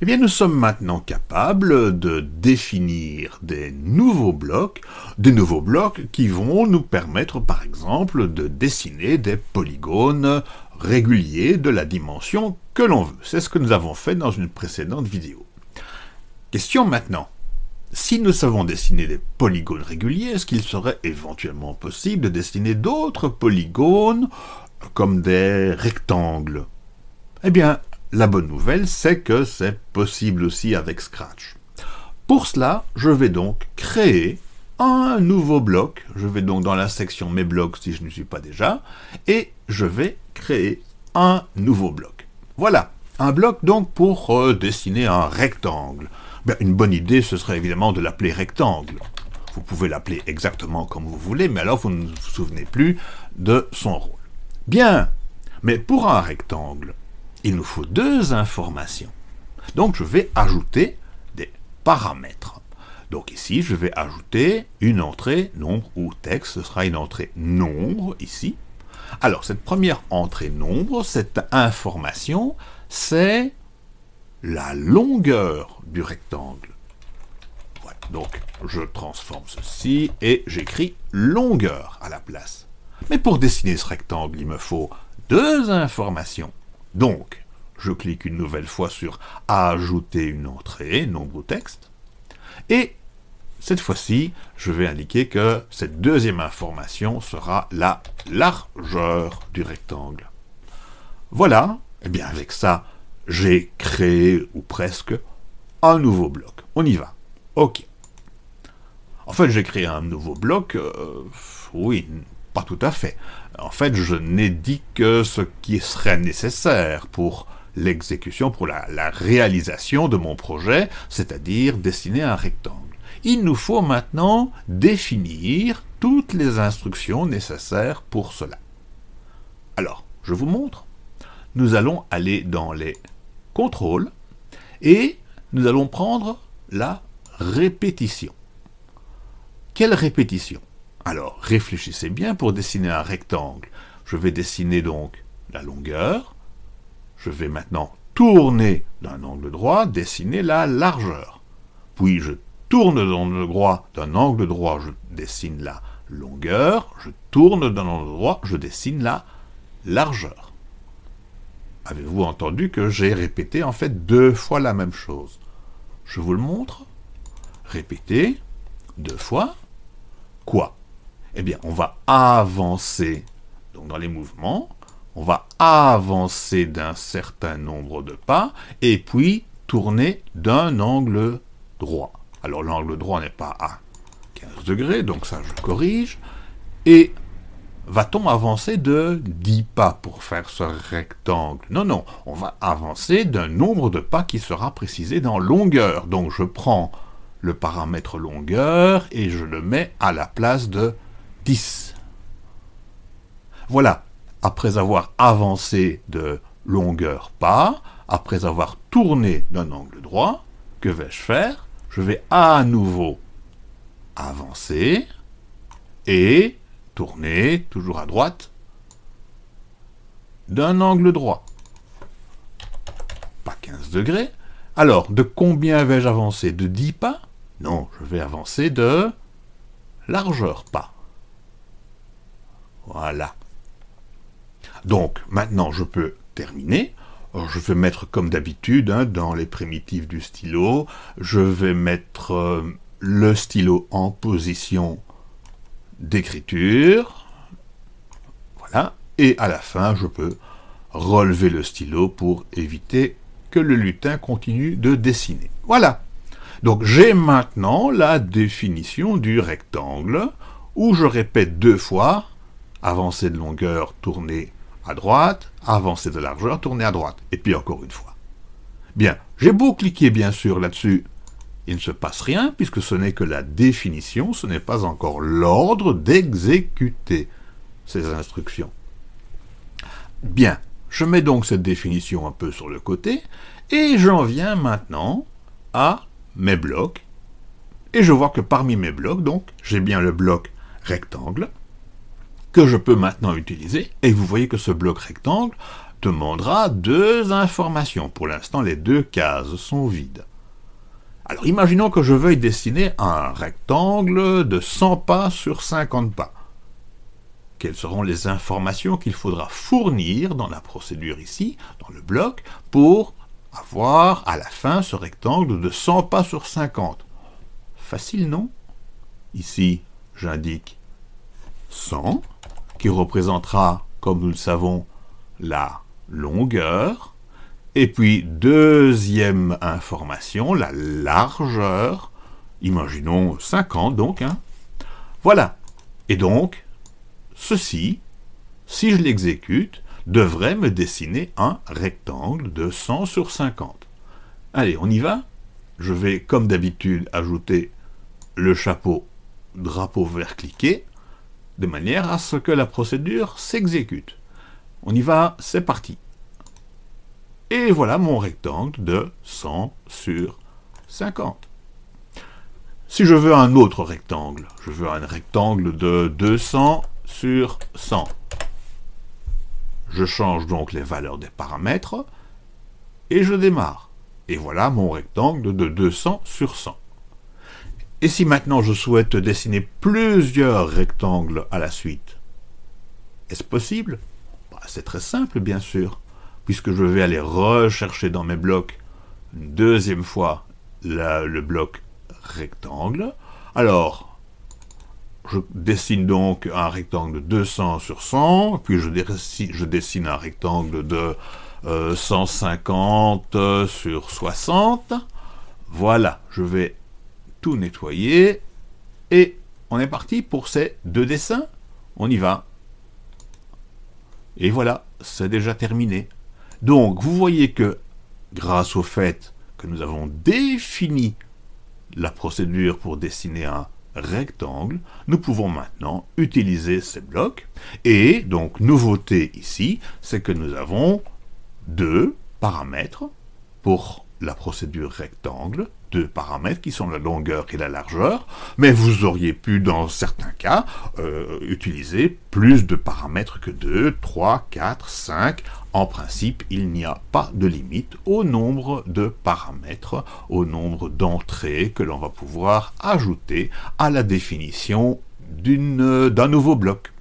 Eh bien, nous sommes maintenant capables de définir des nouveaux blocs, des nouveaux blocs qui vont nous permettre, par exemple, de dessiner des polygones réguliers de la dimension que l'on veut. C'est ce que nous avons fait dans une précédente vidéo. Question maintenant. Si nous savons dessiner des polygones réguliers, est-ce qu'il serait éventuellement possible de dessiner d'autres polygones comme des rectangles? Eh bien, la bonne nouvelle, c'est que c'est possible aussi avec Scratch. Pour cela, je vais donc créer un nouveau bloc. Je vais donc dans la section Mes blocs si je ne suis pas déjà, et je vais créer un nouveau bloc. Voilà, un bloc donc pour euh, dessiner un rectangle. Ben, une bonne idée, ce serait évidemment de l'appeler rectangle. Vous pouvez l'appeler exactement comme vous voulez, mais alors vous ne vous souvenez plus de son rôle. Bien, mais pour un rectangle, il nous faut deux informations. Donc je vais ajouter des paramètres. Donc ici, je vais ajouter une entrée nombre ou texte. Ce sera une entrée nombre ici. Alors cette première entrée nombre, cette information, c'est la longueur du rectangle. Donc je transforme ceci et j'écris longueur à la place. Mais pour dessiner ce rectangle, il me faut deux informations. Donc, je clique une nouvelle fois sur « Ajouter une entrée », nombre ou texte, et cette fois-ci, je vais indiquer que cette deuxième information sera la largeur du rectangle. Voilà, et eh bien avec ça, j'ai créé, ou presque, un nouveau bloc. On y va. OK. En fait, j'ai créé un nouveau bloc, euh, oui, pas tout à fait. En fait, je n'ai dit que ce qui serait nécessaire pour l'exécution, pour la, réalisation de mon projet, c'est-à-dire dessiner un rectangle. Il nous faut maintenant définir toutes les instructions nécessaires pour cela. Alors, je vous montre. Nous allons aller dans les contrôles et nous allons prendre la répétition. Quelle répétition? Alors, réfléchissez bien pour dessiner un rectangle. Je vais dessiner donc la longueur, je vais maintenant tourner d'un angle droit, dessiner la largeur. Puis je tourne d'un angle droit, d'un angle droit, je dessine la longueur, je tourne d'un angle droit, je dessine la largeur. Avez-vous entendu que j'ai répété en fait deux fois la même chose? Je vous le montre. Répéter deux fois. Quoi? Eh bien, on va avancer dans les mouvements, on va avancer d'un certain nombre de pas, et puis tourner d'un angle droit. Alors l'angle droit n'est pas à 15 degrés, donc ça je corrige. Et va-t-on avancer de 10 pas pour faire ce rectangle? Non, non, on va avancer d'un nombre de pas qui sera précisé dans longueur. Donc je prends le paramètre longueur et je le mets à la place de 10. Voilà, après avoir avancé de longueur pas, après avoir tourné d'un angle droit, que vais-je faire? Je vais à nouveau avancer et tourner, toujours à droite, d'un angle droit. Pas 15 degrés. Alors, de combien vais-je avancer? De 10 pas? Non, je vais avancer de largeur pas. Voilà. Donc, maintenant, je peux terminer. je vais mettre comme d'habitude, hein, dans les primitives du stylo, je vais mettre euh, le stylo en position d'écriture. Voilà. Et à la fin, je peux relever le stylo pour éviter que le lutin continue de dessiner. Voilà. Donc j'ai maintenant la définition du rectangle, où je répète deux fois, avancer de longueur, tourner à droite, avancer de largeur, tourner à droite, et puis encore une fois. Bien, j'ai beau cliquer bien sûr là-dessus, il ne se passe rien, puisque ce n'est que la définition, ce n'est pas encore l'ordre d'exécuter ces instructions. Bien, je mets donc cette définition un peu sur le côté, et j'en viens maintenant à mes blocs, et je vois que parmi mes blocs, donc, j'ai bien le bloc rectangle, que je peux maintenant utiliser, et vous voyez que ce bloc rectangle, demandera deux informations. Pour l'instant, les deux cases sont vides. Alors imaginons que je veuille dessiner un rectangle de 100 pas sur 50 pas. Quelles seront les informations qu'il faudra fournir dans la procédure ici, dans le bloc, pour avoir à la fin ce rectangle de 100 pas sur 50 Facile, non? Ici, j'indique 100, qui représentera, comme nous le savons, la longueur, et puis, deuxième information, la largeur. Imaginons 50 donc. Hein. Voilà. Et donc, ceci, si je l'exécute, devrait me dessiner un rectangle de 100 sur 50. Allez, on y va Je vais, comme d'habitude, ajouter le chapeau drapeau vert cliqué, de manière à ce que la procédure s'exécute. On y va, c'est parti. Et voilà mon rectangle de 100 sur 50. Si je veux un autre rectangle, je veux un rectangle de 200 sur 100. Je change donc les valeurs des paramètres et je démarre. Et voilà mon rectangle de 200 sur 100. Et si maintenant je souhaite dessiner plusieurs rectangles à la suite, est-ce possible? Bah, C'est très simple, bien sûr puisque je vais aller rechercher dans mes blocs une deuxième fois le bloc rectangle. Alors, je dessine donc un rectangle de 200 sur 100, puis je, dessine, un rectangle de 150 euh, sur 60. Voilà, je vais tout nettoyer, et on est parti pour ces deux dessins. On y va. Et voilà, c'est déjà terminé. Donc, vous voyez que, grâce au fait que nous avons défini la procédure pour dessiner un rectangle, nous pouvons maintenant utiliser ces blocs. Et donc, nouveauté ici, c'est que nous avons deux paramètres pour la procédure rectangle, deux paramètres qui sont la longueur et la largeur, mais vous auriez pu, dans certains cas, euh, utiliser plus de paramètres que 2, 3, 4, 5. En principe, il n'y a pas de limite au nombre de paramètres, au nombre d'entrées que l'on va pouvoir ajouter à la définition d'un nouveau bloc.